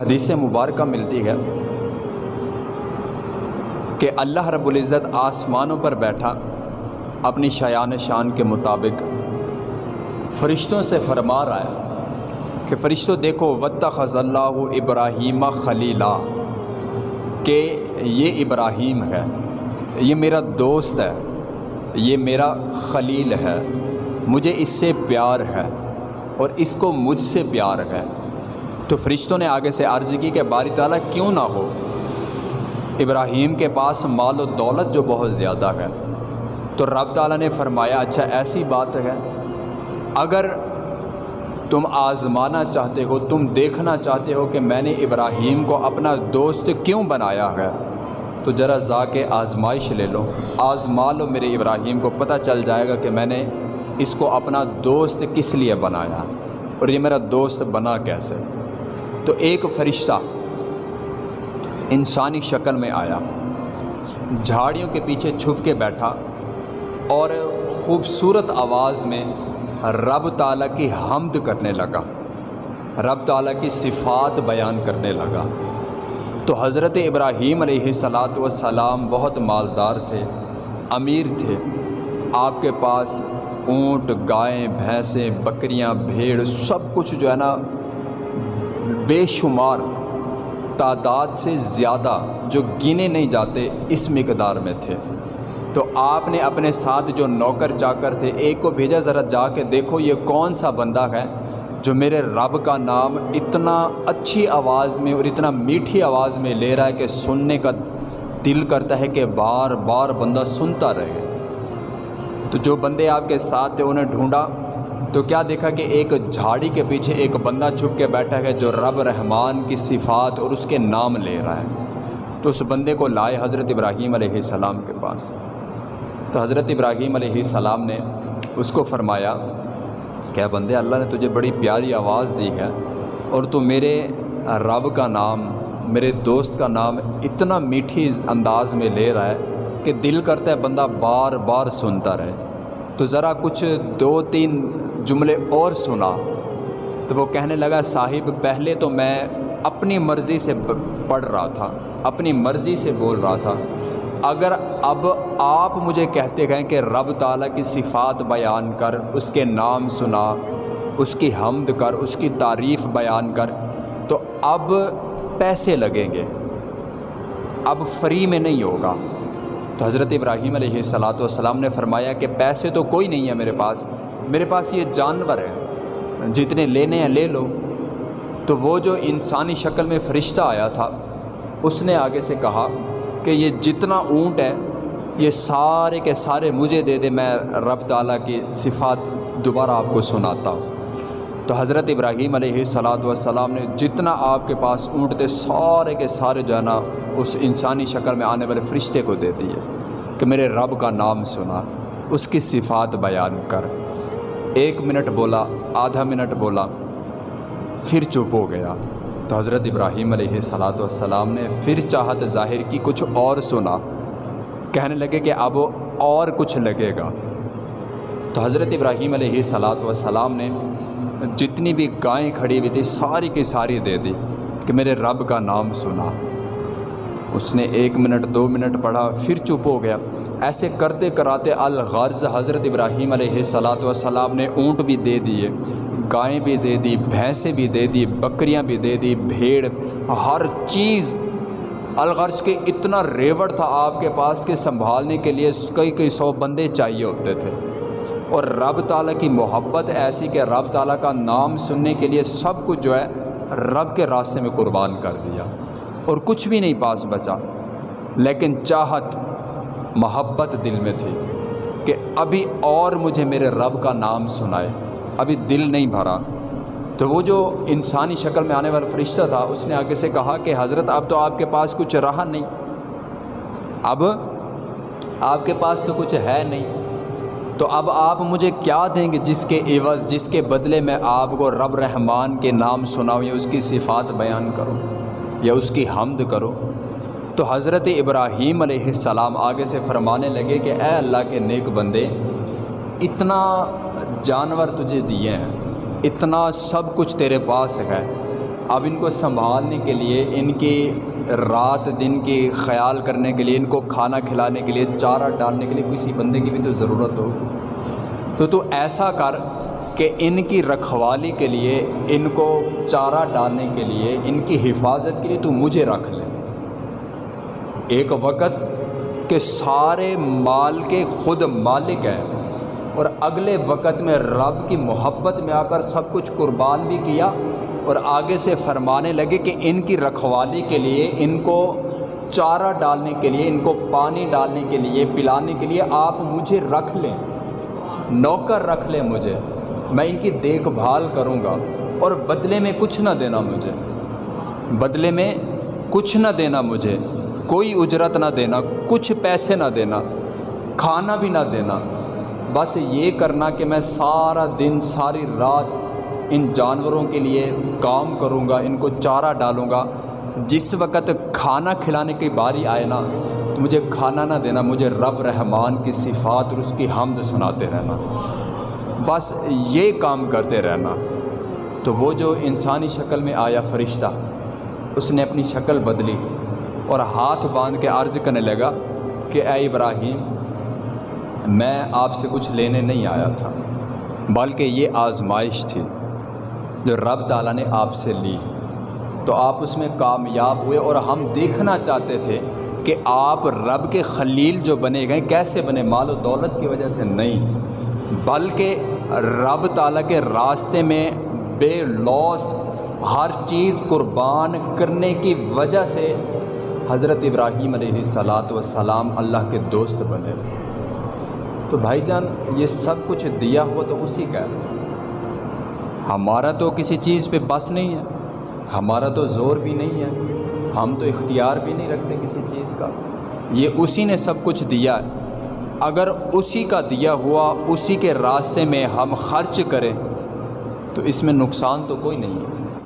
حدیث مبارکہ ملتی ہے کہ اللہ رب العزت آسمانوں پر بیٹھا، اپنی شایان شان کے مطابق فرشتوں سے فرما رہا ہے کہ فرشتوں دیکھو وط خض اللہ ابراہیم خلیلہ کہ یہ ابراہیم ہے، یہ میرا دوست ہے، یہ میرا خلیل ہے، مجھے اس سے پیار ہے اور اس کو مجھ سے پیار ہے۔ تو فرشتوں نے آگے سے عرض کی کہ باری تعالیٰ کیوں نہ ہو؟ ابراہیم کے پاس مال و دولت جو بہت زیادہ ہے۔ تو رب تعالیٰ نے فرمایا اچھا ایسی بات ہے۔ اگر تم آزمانا چاہتے ہو، تم دیکھنا چاہتے ہو کہ میں نے ابراہیم کو اپنا دوست کیوں بنایا ہے، تو ذرا ذا کے آزمائش لے لو۔ آزما لو میرے ابراہیم کو پتہ چل جائے گا کہ میں نے اس کو اپنا دوست کس لیے بنایا اور یہ میرا دوست بنا کیسے۔ تو ایک فرشتہ انسانی شکل میں آیا، جھاڑیوں کے پیچھے چھپ کے بیٹھا اور خوبصورت آواز میں رب تعالیٰ کی حمد کرنے لگا، رب تعالیٰ کی صفات بیان کرنے لگا۔ تو حضرت ابراہیم علیہ صلاۃ وسلام بہت مالدار تھے، امیر تھے۔ آپ کے پاس اونٹ گائیں بھینسیں، بکریاں، بھیڑ، سب کچھ جو ہے نا بے شمار تعداد سے زیادہ جو گنے نہیں جاتے اس مقدار میں تھے۔ تو آپ نے اپنے ساتھ جو نوکر چاکر تھے، ایک کو بھیجا، ذرا جا کے دیکھو یہ کون سا بندہ ہے جو میرے رب کا نام اتنا اچھی آواز میں اور اتنا میٹھی آواز میں لے رہا ہے کہ سننے کا دل کرتا ہے کہ بار بار بندہ سنتا رہے۔ تو جو بندے آپ کے ساتھ تھے انہیں ڈھونڈا تو کیا دیکھا کہ ایک جھاڑی کے پیچھے ایک بندہ چھپ کے بیٹھا ہے جو رب رحمان کی صفات اور اس کے نام لے رہا ہے؟ تو اس بندے کو لائے حضرت ابراہیم علیہ السلام کے پاس۔ تو حضرت ابراہیم علیہ السلام نے اس کو فرمایا، کہ بندے، اللہ نے تجھے بڑی پیاری آواز دی ہے اور تو میرے رب کا نام، میرے دوست کا نام اتنا میٹھی انداز میں لے رہا ہے کہ دل کرتا ہے بندہ بار بار سنتا رہے۔ تو ذرا کچھ دو تین جملے اور سنا۔ تو وہ کہنے لگا، صاحب، پہلے تو میں اپنی مرضی سے پڑھ رہا تھا، اپنی مرضی سے بول رہا تھا۔ اگر اب آپ مجھے کہتے گئے کہ رب تعالیٰ کی صفات بیان کر، اس کے نام سنا، اس کی حمد کر، اس کی تعریف بیان کر، تو اب پیسے لگیں گے۔ اب فری میں نہیں ہوگا۔ تو حضرت ابراہیم علیہ صلاۃ والسلام نے فرمایا کہ پیسے تو کوئی نہیں ہے میرے پاس۔ میرے پاس یہ جانور ہے جتنے لینے ہیں لے لو۔ تو وہ جو انسانی شکل میں فرشتہ آیا تھا، اس نے آگے سے کہا کہ یہ جتنا اونٹ ہے، یہ سارے کے سارے مجھے دے دے، میں رب تعالیٰ کی صفات دوبارہ آپ کو سناتا ہوں۔ تو حضرت ابراہیم علیہ صلاۃ والسلام نے جتنا آپ کے پاس اونٹ تھے، سارے کے سارے جو ہے نا، اس انسانی شکل میں آنے والے فرشتے کو دے دیے کہ میرے رب کا نام سنا، اس کی صفات بیان کر۔ ایک منٹ بولا، آدھا منٹ بولا، پھر چپ ہو گیا۔ تو حضرت ابراہیم علیہ صلاۃ والسلام نے پھر چاہت ظاہر کی کچھ اور سنا۔ کہنے لگے کہ اب اور کچھ لگے گا۔ تو حضرت ابراہیم علیہ صلاۃ والسلام نے جتنی بھی گائیں کھڑی ہوئی تھی، ساری کی ساری دے دی کہ میرے رب کا نام سنا۔ اس نے ایک منٹ، دو منٹ پڑھا، پھر چپ ہو گیا۔ ایسے کرتے کراتے الغرض حضرت ابراہیم علیہ صلاۃ والسلام نے اونٹ بھی دے دیے گائیں بھی دے دی، بھینسیں بھی دے دی، بکریاں بھی دے دی، بھیڑ، ہر چیز۔ الغرض کے اتنا ریوڑ تھا آپ کے پاس کہ سنبھالنے کے لیے کئی کئی سو بندے چاہیے ہوتے تھے۔ اور رب تعالیٰ کی محبت ایسی کہ رب تعالیٰ کا نام سننے کے لیے سب کچھ جو ہے رب کے راستے میں قربان کر دیا۔ اور کچھ بھی نہیں پاس بچا۔ لیکن چاہت محبت دل میں تھی کہ ابھی اور مجھے میرے رب کا نام سنائے۔ ابھی دل نہیں بھرا۔ تو وہ جو انسانی شکل میں آنے والا فرشتہ تھا، اس نے آگے سے کہا کہ حضرت، اب تو آپ کے پاس کچھ رہا نہیں۔ اب آپ کے پاس تو کچھ ہے نہیں۔ تو اب آپ مجھے کیا دیں گے؟ جس کے عوض، جس کے بدلے میں آپ کو رب رحمان کے نام سناؤں یا اس کی صفات بیان کروں۔ یا اس کی حمد کرو۔ تو حضرت ابراہیم علیہ السلام آگے سے فرمانے لگے کہ اے اللہ کے نیک بندے، اتنا جانور تجھے دیے ہیں، اتنا سب کچھ تیرے پاس ہے۔ اب ان کو سنبھالنے کے لیے، ان کی رات دن کی خیال کرنے کے لیے، ان کو کھانا کھلانے کے لیے، چارہ ڈالنے کے لیے کسی بندے کی بھی تو ضرورت ہو۔ تو تو ایسا کر کہ ان کی رکھوالی کے لیے، ان کو چارہ ڈالنے کے لیے، ان کی حفاظت کے لیے تو مجھے رکھ لے۔ ایک وقت کہ سارے مال کے خود مالک ہیں اور اگلے وقت میں رب کی محبت میں آ کر سب کچھ قربان بھی کیا اور آگے سے فرمانے لگے کہ ان کی رکھوالی کے لیے، ان کو چارہ ڈالنے کے لیے، ان کو پانی ڈالنے کے لیے، پلانے کے لیے آپ مجھے رکھ لیں۔ نوکر رکھ لیں مجھے۔ میں ان کی دیکھ بھال کروں گا اور بدلے میں کچھ نہ دینا مجھے۔ بدلے میں کچھ نہ دینا مجھے۔ کوئی اجرت نہ دینا، کچھ پیسے نہ دینا، کھانا بھی نہ دینا۔ بس یہ کرنا کہ میں سارا دن، ساری رات ان جانوروں کے لیے کام کروں گا، ان کو چارہ ڈالوں گا۔ جس وقت کھانا کھلانے کی باری آئے نا تو مجھے کھانا نہ دینا، مجھے رب رحمان کی صفات اور اس کی حمد سناتے رہنا۔ بس یہ کام کرتے رہنا۔ تو وہ جو انسانی شکل میں آیا فرشتہ، اس نے اپنی شکل بدلی اور ہاتھ باندھ کے عرض کرنے لگا کہ اے ابراہیم، میں آپ سے کچھ لینے نہیں آیا تھا، بلکہ یہ آزمائش تھی جو رب تعالیٰ نے آپ سے لی۔ تو آپ اس میں کامیاب ہوئے اور ہم دیکھنا چاہتے تھے کہ آپ رب کے خلیل جو بنے گئے، کیسے بنے؟ مال و دولت کی وجہ سے نہیں، بلکہ رب تعالیٰ کے راستے میں بے لوس ہر چیز قربان کرنے کی وجہ سے حضرت ابراہیم علیہ صلاۃ وسلام اللہ کے دوست بنے۔ تو بھائی جان، یہ سب کچھ دیا ہوا تو اسی کا ہے۔ ہمارا تو کسی چیز پہ بس نہیں ہے، ہمارا تو زور بھی نہیں ہے، ہم تو اختیار بھی نہیں رکھتے کسی چیز کا۔ یہ اسی نے سب کچھ دیا ہے۔ اگر اسی کا دیا ہوا اسی کے راستے میں ہم خرچ کریں، تو اس میں نقصان تو کوئی نہیں ہے۔